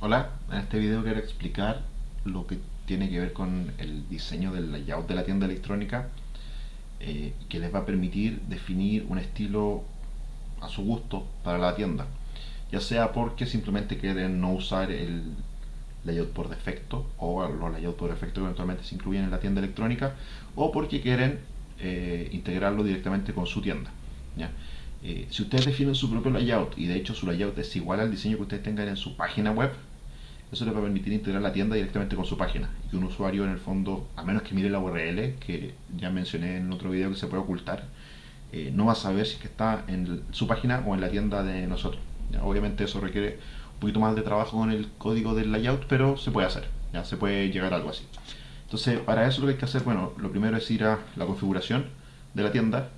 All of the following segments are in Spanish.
Hola, en este video quiero explicar lo que tiene que ver con el diseño del layout de la tienda electrónica eh, que les va a permitir definir un estilo a su gusto para la tienda. Ya sea porque simplemente quieren no usar el layout por defecto o los layouts por defecto que eventualmente se incluyen en la tienda electrónica o porque quieren eh, integrarlo directamente con su tienda eh, si ustedes definen su propio layout y de hecho su layout es igual al diseño que ustedes tengan en su página web eso les va a permitir integrar la tienda directamente con su página y que un usuario en el fondo, a menos que mire la URL, que ya mencioné en otro video que se puede ocultar, eh, no va a saber si que está en su página o en la tienda de nosotros. Obviamente eso requiere un poquito más de trabajo con el código del layout, pero se puede hacer, ya se puede llegar a algo así. Entonces, para eso lo que hay que hacer, bueno, lo primero es ir a la configuración de la tienda.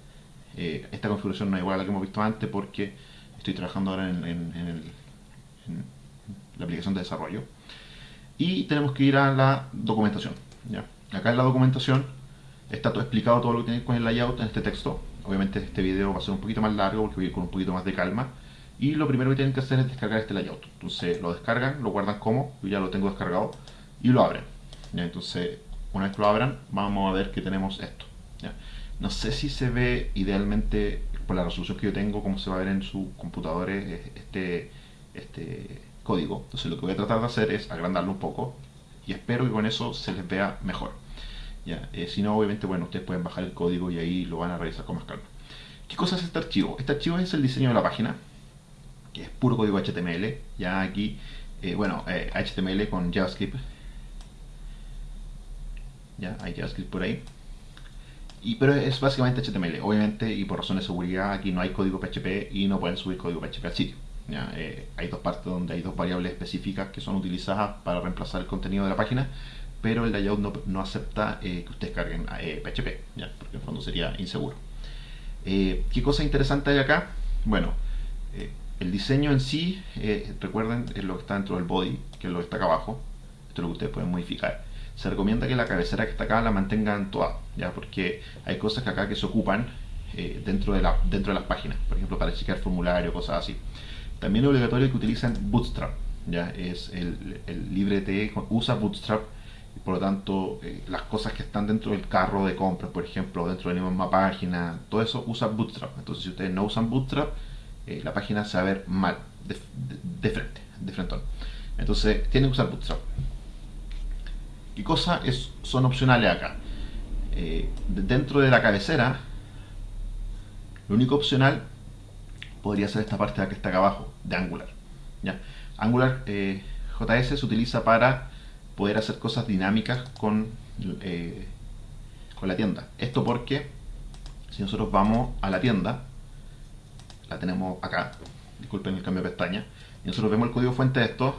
Eh, esta configuración no es igual a la que hemos visto antes porque estoy trabajando ahora en, el aplicación de desarrollo. Y tenemos que ir a la documentación. ¿ya? Acá en la documentación está todo explicado todo lo que tiene con el layout en este texto. Obviamente este video va a ser un poquito más largo porque voy a ir con un poquito más de calma. Y lo primero que tienen que hacer es descargar este layout. Entonces lo descargan, lo guardan como, yo ya lo tengo descargado, y lo abren. ¿ya? Entonces, una vez que lo abran, vamos a ver que tenemos esto. ¿ya? No sé si se ve idealmente, por la resolución que yo tengo, cómo se va a ver en su computador este, este código. Entonces lo que voy a tratar de hacer es agrandarlo un poco y espero que con eso se les vea mejor. ¿ya? Eh, si no, obviamente, bueno, ustedes pueden bajar el código y ahí lo van a revisar con más calma. ¿Qué cosa es este archivo? Este archivo es el diseño de la página, que es puro código HTML. Ya aquí, eh, bueno, HTML eh, con JavaScript. Ya, hay JavaScript por ahí. Y, pero es básicamente HTML. Obviamente, y por razones de seguridad, aquí no hay código PHP y no pueden subir código PHP al sitio. Eh, hay dos partes donde hay dos variables específicas que son utilizadas para reemplazar el contenido de la página, pero el layout no, acepta eh, que ustedes carguen PHP, eh, porque en el fondo sería inseguro. ¿Qué cosa interesante hay acá? Bueno, el diseño en sí, recuerden, es lo que está dentro del body, que es lo que está acá abajo. Esto es lo que ustedes pueden modificar. Se recomienda que la cabecera que está acá la mantengan toda, ¿ya? porque hay cosas que acá que se ocupan dentro, de la, dentro de las páginas, por ejemplo para chequear formulario, cosas así. También es obligatorio que utilicen Bootstrap, ya es el, el LibreTE usa Bootstrap, por lo tanto eh, las cosas que están dentro del carro de compras, por ejemplo, dentro de la misma página, todo eso usa Bootstrap. Entonces si ustedes no usan Bootstrap, eh, la página se va a ver mal, de, frente, de frente. Entonces tienen que usar Bootstrap. ¿Qué cosas son opcionales acá? Eh, dentro de la cabecera, lo único opcional podría ser esta parte de que está acá abajo, de Angular. ¿ya? Angular eh, JS se utiliza para poder hacer cosas dinámicas con, eh, con la tienda. Esto porque si nosotros vamos a la tienda, la tenemos acá, disculpen el cambio de pestaña, y nosotros vemos el código fuente de esto,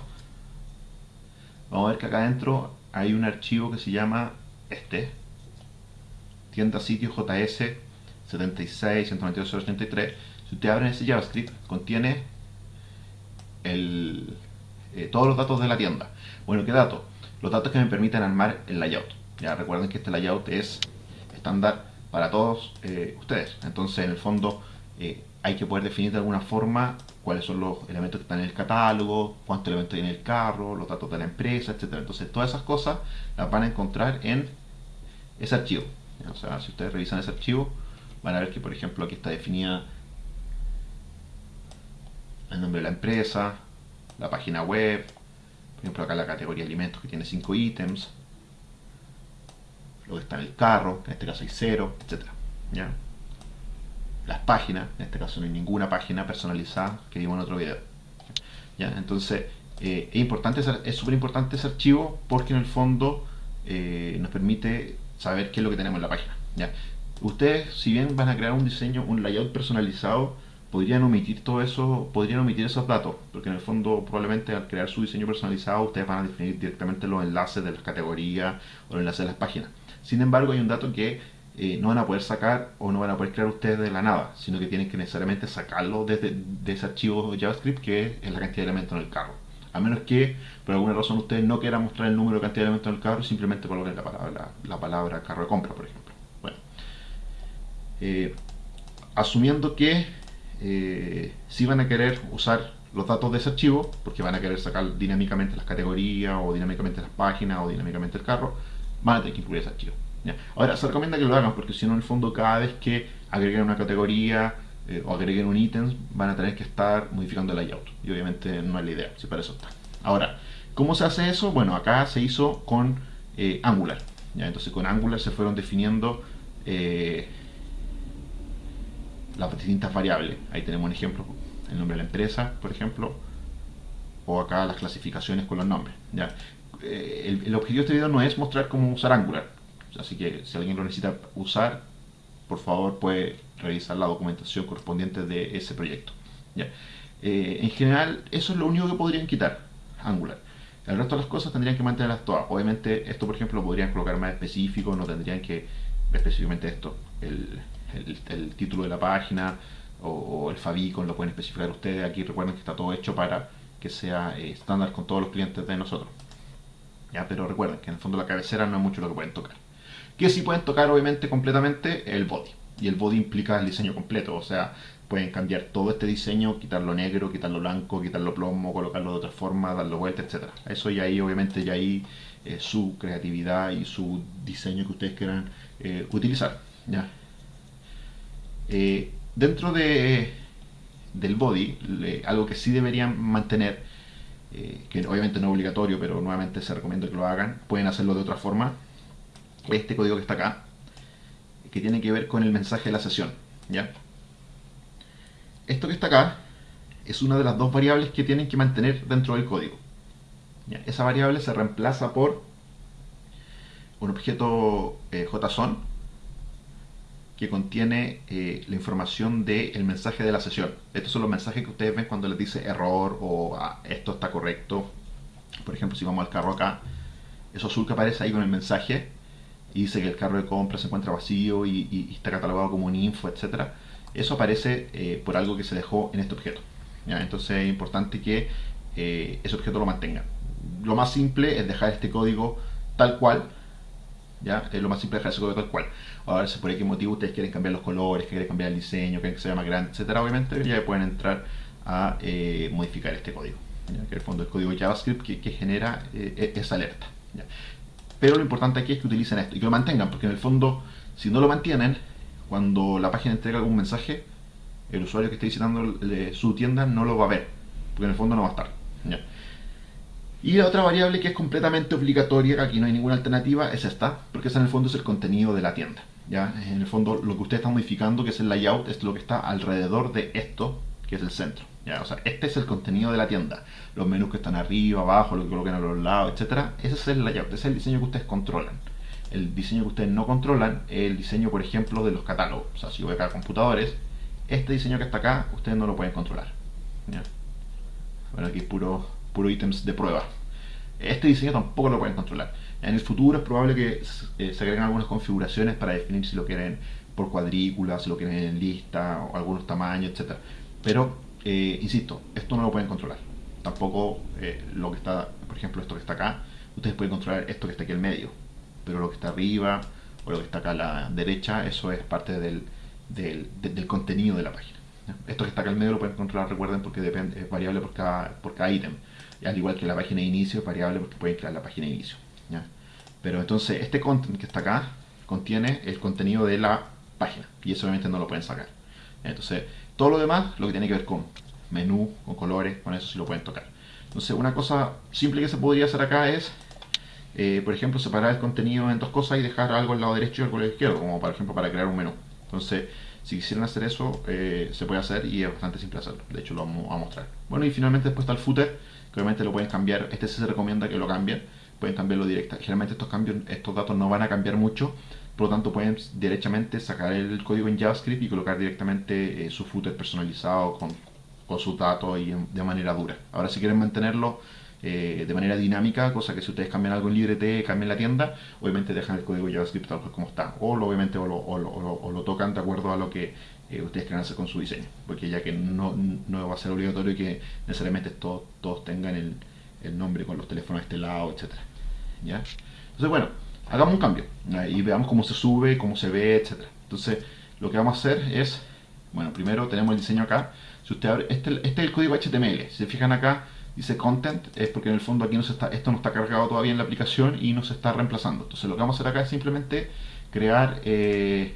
vamos a ver que acá adentro hay un archivo que se llama este, tienda sitio JS 76 192 si usted abre ese JavaScript, contiene eh, todos los datos de la tienda. Bueno, ¿qué datos? Los datos que me permiten armar el layout. Ya recuerden que este layout es estándar para todos eh, ustedes. Entonces, en el fondo, eh, hay que poder definir de alguna forma cuáles son los elementos que están en el catálogo, cuántos elementos hay en el carro, los datos de la empresa, etc. Entonces, todas esas cosas las van a encontrar en ese archivo. O sea, si ustedes revisan ese archivo, van a ver que, por ejemplo, aquí está definida el nombre de la empresa, la página web, por ejemplo acá la categoría alimentos que tiene 5 ítems, lo que está en el carro, en este caso hay 0, etc. ¿ya? Las páginas, en este caso no hay ninguna página personalizada que vimos en otro video. ¿ya? Entonces, eh, es importante, es súper importante ese archivo porque en el fondo eh, nos permite saber qué es lo que tenemos en la página. ¿ya? Ustedes, si bien van a crear un diseño, un layout personalizado, podrían omitir todo eso, podrían omitir esos datos, porque en el fondo probablemente al crear su diseño personalizado ustedes van a definir directamente los enlaces de las categorías o los enlaces de las páginas. Sin embargo hay un dato que eh, no van a poder sacar o no van a poder crear ustedes de la nada, sino que tienen que necesariamente sacarlo desde de ese archivo JavaScript que es la cantidad de elementos en el carro. A menos que por alguna razón ustedes no quieran mostrar el número de cantidad de elementos en el carro, simplemente coloquen la palabra, la, palabra carro de compra, por ejemplo. Bueno, eh, asumiendo que eh, si van a querer usar los datos de ese archivo, porque van a querer sacar dinámicamente las categorías, o dinámicamente las páginas, o dinámicamente el carro, van a tener que incluir ese archivo. Ahora, se recomienda que lo hagan, porque si no, en el fondo, cada vez que agreguen una categoría eh, o agreguen un ítem, van a tener que estar modificando el layout. Y obviamente no es la idea, si para eso está. Ahora, ¿cómo se hace eso? Bueno, acá se hizo con eh, Angular. ¿ya? Entonces, con Angular se fueron definiendo las distintas variables. Ahí tenemos un ejemplo, el nombre de la empresa, por ejemplo, o acá las clasificaciones con los nombres. ¿ya? El, el, objetivo de este video no es mostrar cómo usar Angular, así que si alguien lo necesita usar, por favor puede revisar la documentación correspondiente de ese proyecto. ¿ya? Eh, en general, eso es lo único que podrían quitar, Angular. El resto de las cosas tendrían que mantenerlas todas. Obviamente, esto, por ejemplo, lo podrían colocar más específico, no tendrían que específicamente esto, el, el, título de la página o, el favicon, lo pueden especificar ustedes. Aquí recuerden que está todo hecho para que sea eh, estándar con todos los clientes de nosotros. ¿Ya? Pero recuerden que en el fondo la cabecera no es mucho lo que pueden tocar. Que sí pueden tocar, obviamente, completamente el body. Y el body implica el diseño completo, o sea, pueden cambiar todo este diseño, quitarlo negro, quitarlo blanco, quitarlo plomo, colocarlo de otra forma, darlo vuelta, etc. Eso ya ahí, obviamente, ya ahí eh, su creatividad y su diseño que ustedes quieran eh, utilizar. ¿ya? Eh, dentro de, del body, algo que sí deberían mantener, que obviamente no es obligatorio, pero nuevamente se recomienda que lo hagan, pueden hacerlo de otra forma, este código que está acá, que tiene que ver con el mensaje de la sesión. ¿ya? Esto que está acá es una de las dos variables que tienen que mantener dentro del código. Esa variable se reemplaza por un objeto eh, JSON que contiene eh, la información del mensaje de la sesión. Estos son los mensajes que ustedes ven cuando les dice error o ah, esto está correcto. Por ejemplo, si vamos al carro acá, eso azul que aparece ahí con el mensaje y dice que el carro de compra se encuentra vacío y, está catalogado como un info, etc. Eso aparece eh, por algo que se dejó en este objeto. Entonces es importante que eh, ese objeto lo mantenga. Lo más simple es dejar este código tal cual. Es lo más simple dejar ese código tal cual. Ahora, si por qué motivo ustedes quieren cambiar los colores, quieren cambiar el diseño, quieren que sea más grande, etc. Obviamente ya pueden entrar a eh, modificar este código. Que en el fondo el código JavaScript que, genera esa alerta. Pero lo importante aquí es que utilicen esto y que lo mantengan, porque en el fondo, si no lo mantienen, cuando la página entrega algún mensaje, el usuario que esté visitando su tienda no lo va a ver, porque en el fondo no va a estar. Y la otra variable que es completamente obligatoria, que aquí no hay ninguna alternativa, es esta, porque esa en el fondo es el contenido de la tienda. ¿ya? En el fondo lo que usted está modificando, que es el layout, es lo que está alrededor de esto, que es el centro. ¿ya? O sea, este es el contenido de la tienda. Los menús que están arriba, abajo, lo que colocan a los lados, etcétera. Ese es el layout, ese es el diseño que ustedes controlan. El diseño que ustedes no controlan es el diseño, por ejemplo, de los catálogos. O sea, si voy acá a computadores, este diseño que está acá, ustedes no lo pueden controlar. Bueno, aquí puro, puro ítems de prueba. Este diseño tampoco lo pueden controlar. En el futuro es probable que eh, se agreguen algunas configuraciones para definir si lo quieren por cuadrícula, si lo quieren en lista, o algunos tamaños, etcétera. Pero eh, insisto, esto no lo pueden controlar. Tampoco eh, lo que está, por ejemplo, esto que está acá, ustedes pueden controlar esto que está aquí en medio. Pero lo que está arriba o lo que está acá a la derecha, eso es parte del, contenido de la página. Esto que está acá en medio lo pueden controlar, recuerden, porque depende, es variable por cada, por cada ítem. Al igual que la página de inicio es variable porque pueden crear la página de inicio. Pero entonces este content que está acá contiene el contenido de la página y eso obviamente no lo pueden sacar. Entonces todo lo demás, lo que tiene que ver con menú, con colores, con eso sí lo pueden tocar. Entonces, una cosa simple que se podría hacer acá es, eh, por ejemplo, separar el contenido en dos cosas y dejar algo al lado derecho y algo al lado izquierdo, como por ejemplo para crear un menú. Entonces, si quisieran hacer eso, eh, se puede hacer y es bastante simple hacerlo. De hecho, lo vamos a mostrar. Bueno, y finalmente después está el footer, que obviamente lo pueden cambiar. Este sí se recomienda que lo cambien. Pueden cambiarlo directa. Generalmente estos cambios, estos datos no van a cambiar mucho por lo tanto pueden directamente sacar el código en JavaScript y colocar directamente eh, su footer personalizado con, con sus datos y de manera dura. Ahora si quieren mantenerlo eh, de manera dinámica, cosa que si ustedes cambian algo en LibreT, cambian la tienda, obviamente dejan el código JavaScript tal como está. O lo, obviamente o lo, tocan de acuerdo a lo que eh, ustedes quieran hacer con su diseño. Porque ya que no, no va a ser obligatorio que necesariamente todos, todos tengan el, el nombre con los teléfonos de este lado, etc. ¿Ya? Entonces bueno, hagamos un cambio y veamos cómo se sube, cómo se ve, etc. Entonces, lo que vamos a hacer es, bueno, primero tenemos el diseño acá. Si usted abre, este, este es el código HTML. Si se fijan acá, dice content, es porque en el fondo aquí no se está, esto no está cargado todavía en la aplicación y no se está reemplazando. Entonces lo que vamos a hacer acá es simplemente crear eh,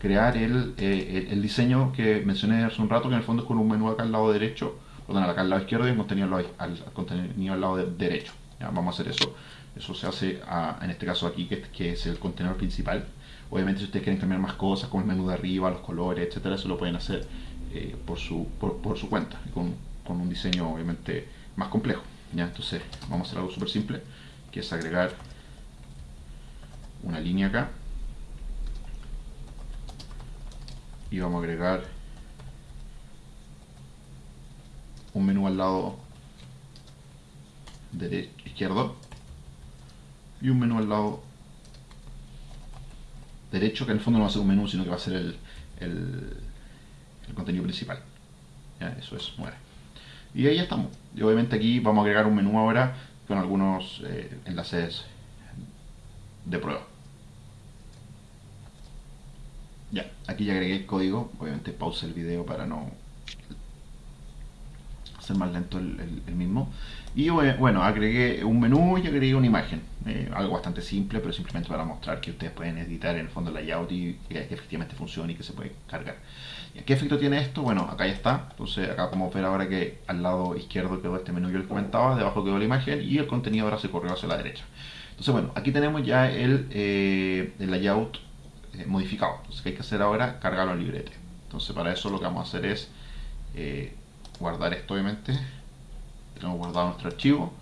crear el, eh, el, diseño que mencioné hace un rato, que en el fondo es con un menú acá al lado derecho, perdón, acá al lado izquierdo y el contenido al, contenido al lado derecho. Ya, vamos a hacer eso. Eso se hace en este caso aquí, que, que, es el contenedor principal. Obviamente si ustedes quieren cambiar más cosas, como el menú de arriba, los colores, etcétera, eso lo pueden hacer eh, por, su, por, su cuenta, con, con, un diseño obviamente más complejo. ¿ya? Entonces vamos a hacer algo súper simple, que es agregar una línea acá y vamos a agregar un menú al lado derecho, izquierdo y un menú al lado derecho que en el fondo no va a ser un menú sino que va a ser el, contenido principal eso es, muere y ahí estamos. Y obviamente aquí vamos a agregar un menú ahora con algunos eh, enlaces de prueba. Ya, aquí ya agregué el código, obviamente pause el video para no más lento el, mismo. Y bueno, agregué un menú y agregué una imagen, eh, algo bastante simple, pero simplemente para mostrar que ustedes pueden editar en el fondo el layout y que, efectivamente funcione y que se puede cargar. ¿Y ¿Qué efecto tiene esto? Bueno, acá ya está, entonces acá podemos ver ahora que al lado izquierdo quedó este menú que les comentaba, debajo quedó la imagen y el contenido ahora se corrió hacia la derecha. Entonces bueno, aquí tenemos ya el, eh, el layout eh, modificado. Entonces, ¿qué hay que hacer ahora? Cargarlo en librete. Entonces, para eso lo que vamos a hacer es guardar esto, obviamente. Tenemos guardado nuestro archivo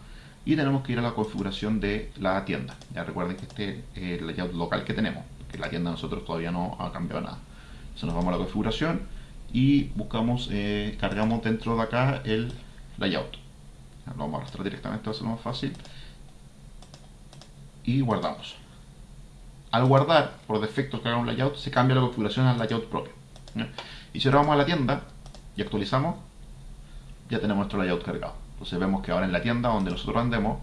y tenemos que ir a la configuración de la tienda. Ya recuerden que este es el layout local que tenemos, que la tienda nosotros todavía no ha cambiado nada. Entonces, nos vamos a la configuración y buscamos, eh, cargamos dentro de acá el layout. Lo vamos a arrastrar directamente, va a ser más fácil. Y guardamos al guardar por defecto haga un layout, se cambia la configuración al layout propio. Y si ahora vamos a la tienda y actualizamos, ya tenemos nuestro layout cargado. Entonces vemos que ahora en la tienda donde nosotros andemos,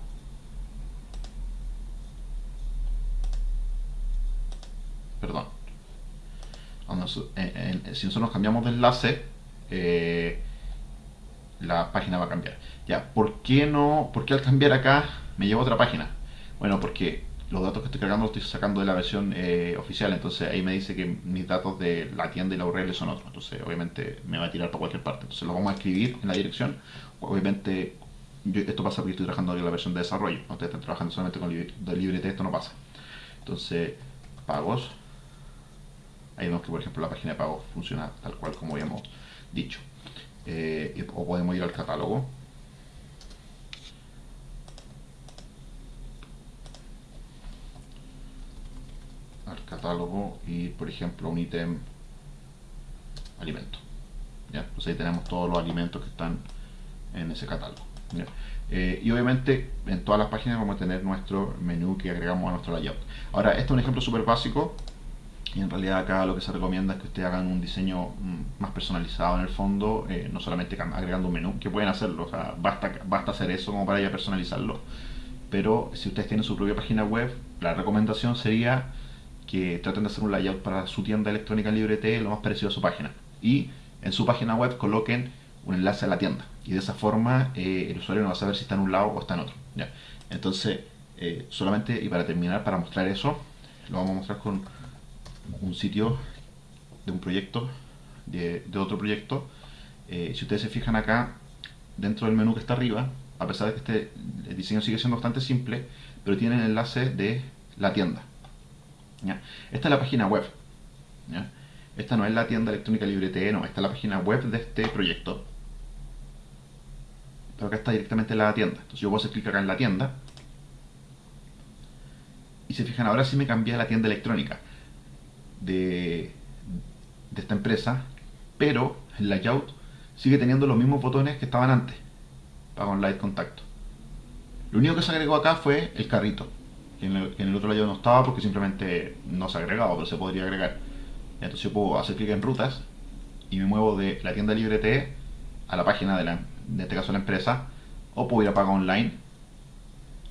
perdón, si nosotros cambiamos de enlace, eh, la página va a cambiar. Ya, ¿por qué no? ¿Por qué al cambiar acá me lleva a otra página? Bueno, porque los datos que estoy cargando los estoy sacando de la versión eh, oficial, entonces ahí me dice que mis datos de la tienda y la URL son otros, entonces obviamente me va a tirar para cualquier parte, entonces lo vamos a escribir en la dirección, obviamente esto pasa porque estoy trabajando en la versión de desarrollo, ustedes están trabajando solamente con de librete, esto no pasa, entonces pagos, ahí vemos que por ejemplo la página de pagos funciona tal cual como habíamos dicho, eh, o podemos ir al catálogo, y por ejemplo un ítem alimento ¿ya? pues ahí tenemos todos los alimentos que están en ese catálogo eh, y obviamente en todas las páginas vamos a tener nuestro menú que agregamos a nuestro layout ahora este es un ejemplo súper básico y en realidad acá lo que se recomienda es que ustedes hagan un diseño mm, más personalizado en el fondo, eh, no solamente agregando un menú, que pueden hacerlo, basta, basta hacer eso como para ya personalizarlo. Pero si ustedes tienen su propia página web, la recomendación sería que traten de hacer un layout para su tienda electrónica LibreT lo más parecido a su página. Y en su página web coloquen un enlace a la tienda. Y de esa forma eh, el usuario no va a saber si está en un lado o está en otro. ¿ya? Entonces, eh, solamente y para terminar, para mostrar eso, lo vamos a mostrar con un sitio de un proyecto, de, otro proyecto. Eh, si ustedes se fijan acá, dentro del menú que está arriba, a pesar de que este el diseño sigue siendo bastante simple, pero tiene el enlace de la tienda. Esta es la página web. Esta no es la tienda electrónica LibreTE, no, esta es la página web de este proyecto. Pero acá está directamente la tienda. Entonces yo voy a hacer clic acá en la tienda. Y se fijan, ahora sí me cambié a la tienda electrónica de, de esta empresa, pero el layout sigue teniendo los mismos botones que estaban antes. Pago online contacto. Lo único que se agregó acá fue el carrito en el, otro lado no estaba porque simplemente no se ha agregado, pero se podría agregar. Entonces puedo hacer clic en rutas y me muevo de la tienda LibreTE a la página de, la, de este caso la empresa, o puedo ir a pagar online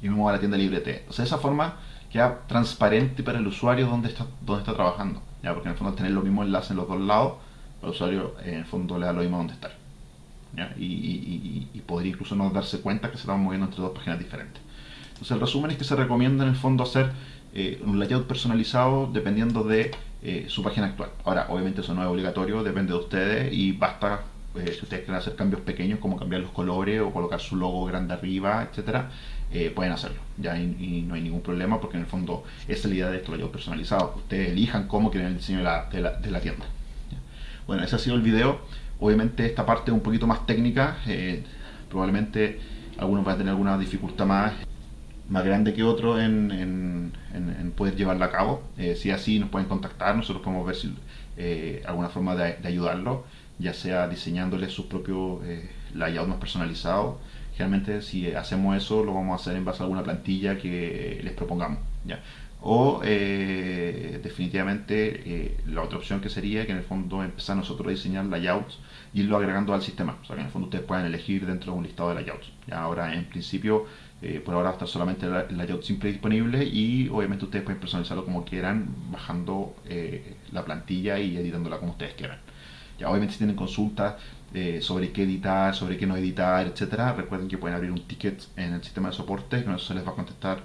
y me muevo a la tienda LibreTE. Entonces de esa forma queda transparente para el usuario dónde está, dónde está trabajando, ¿ya? porque en el fondo tener los mismos enlaces en los dos lados al usuario en el fondo le da lo mismo donde estar. Y, podría incluso no darse cuenta que se estaban moviendo entre dos páginas diferentes. Entonces el resumen es que se recomienda en el fondo hacer eh, un layout personalizado dependiendo de eh, su página actual. Ahora, obviamente eso no es obligatorio, depende de ustedes y basta eh, si ustedes quieren hacer cambios pequeños como cambiar los colores o colocar su logo grande arriba, etcétera, pueden hacerlo. Ya y, no hay ningún problema porque en el fondo esa es la idea de estos layouts personalizados. Ustedes elijan cómo quieren el diseño de la, de la, tienda. Bueno, ese ha sido el video. Obviamente esta parte es un poquito más técnica. probablemente algunos van a tener alguna dificultad más más grande que otro en, poder llevarla a cabo. Eh, si así nos pueden contactar, nosotros podemos ver si eh, alguna forma de, ayudarlo, ya sea diseñándole su propio eh, layout más personalizado. Generalmente si hacemos eso lo vamos a hacer en base a alguna plantilla que les propongamos. ¿ya? O definitivamente la otra opción que sería que en el fondo empezar nosotros a diseñar layouts y irlo agregando al sistema. O sea que en el fondo ustedes puedan elegir dentro de un listado de layouts. ¿ya? Ahora en principio eh, por ahora está solamente el layout simple disponible y obviamente ustedes pueden personalizarlo como quieran, bajando eh, la plantilla y editándola como ustedes quieran. Ya, obviamente si tienen consultas eh, sobre qué editar, sobre qué no editar, etcétera, recuerden que pueden abrir un ticket en el sistema de soporte, con eso se les va a contestar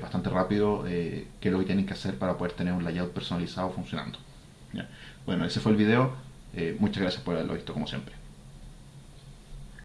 bastante rápido qué es lo que tienen que hacer para poder tener un layout personalizado funcionando. Bueno, ese fue el video. muchas gracias por haberlo visto como siempre.